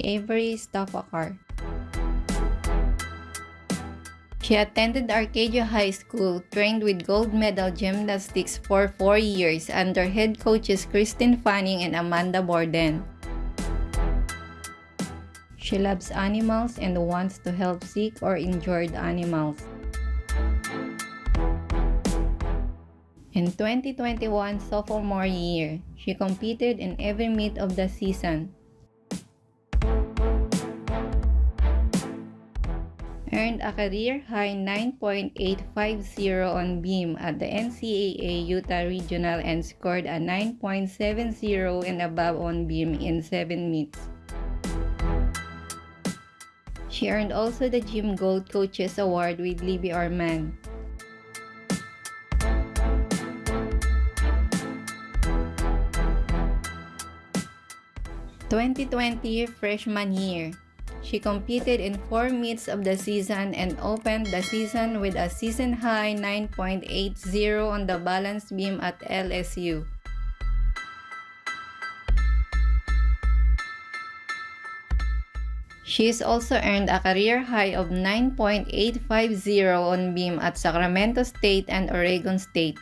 Avery Staffakar. She attended Arcadia High School, trained with gold medal gymnastics for four years under head coaches Kristen Fanning and Amanda Borden. She loves animals and wants to help sick or injured animals. In 2021 sophomore year, she competed in every meet of the season. Earned a career-high 9.850 on beam at the NCAA Utah Regional and scored a 9.70 and above on beam in 7 meets. She earned also the Gym Gold Coaches Award with Libby Arman. 2020 freshman year. She competed in four meets of the season and opened the season with a season-high 9.80 on the balance beam at LSU. She has also earned a career high of 9.850 on beam at Sacramento State and Oregon State.